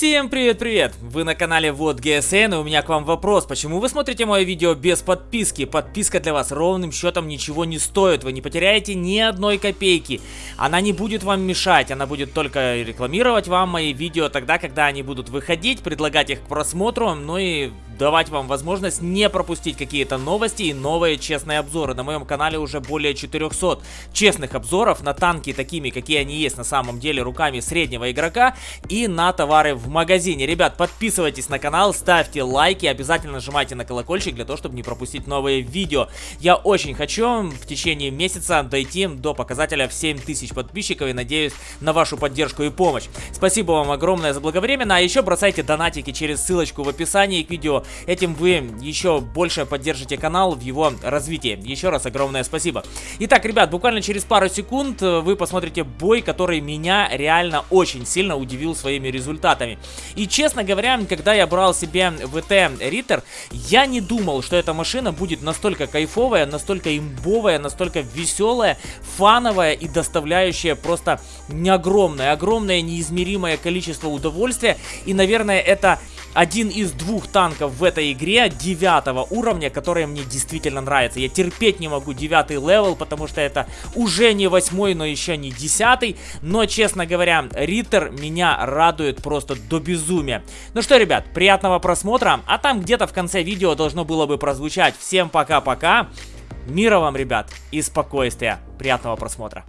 Всем привет-привет! Вы на канале Вот ГСН и у меня к вам вопрос. Почему вы смотрите мое видео без подписки? Подписка для вас ровным счетом ничего не стоит. Вы не потеряете ни одной копейки. Она не будет вам мешать. Она будет только рекламировать вам мои видео тогда, когда они будут выходить, предлагать их к просмотру, ну и давать вам возможность не пропустить какие-то новости и новые честные обзоры. На моем канале уже более 400 честных обзоров на танки такими, какие они есть на самом деле руками среднего игрока и на товары в магазине. Ребят, подписывайтесь на канал, ставьте лайки, обязательно нажимайте на колокольчик для того, чтобы не пропустить новые видео. Я очень хочу в течение месяца дойти до показателя в 7000 подписчиков и надеюсь на вашу поддержку и помощь. Спасибо вам огромное за благовременно, а еще бросайте донатики через ссылочку в описании к видео. Этим вы еще больше поддержите канал в его развитии. Еще раз огромное спасибо. Итак, ребят, буквально через пару секунд э, вы посмотрите бой, который меня реально очень сильно удивил своими результатами. И честно говоря, когда я брал себе ВТ Риттер, я не думал, что эта машина будет настолько кайфовая, настолько имбовая, настолько веселая, фановая и доставляющая просто огромное, огромное неизмеримое количество удовольствия. И, наверное, это один из двух танков в этой игре девятого уровня, который мне действительно нравится. Я терпеть не могу девятый левел, потому что это уже не восьмой, но еще не десятый. Но, честно говоря, Риттер меня радует просто до безумия. Ну что, ребят, приятного просмотра. А там где-то в конце видео должно было бы прозвучать. Всем пока-пока. Мира вам, ребят, и спокойствия. Приятного просмотра.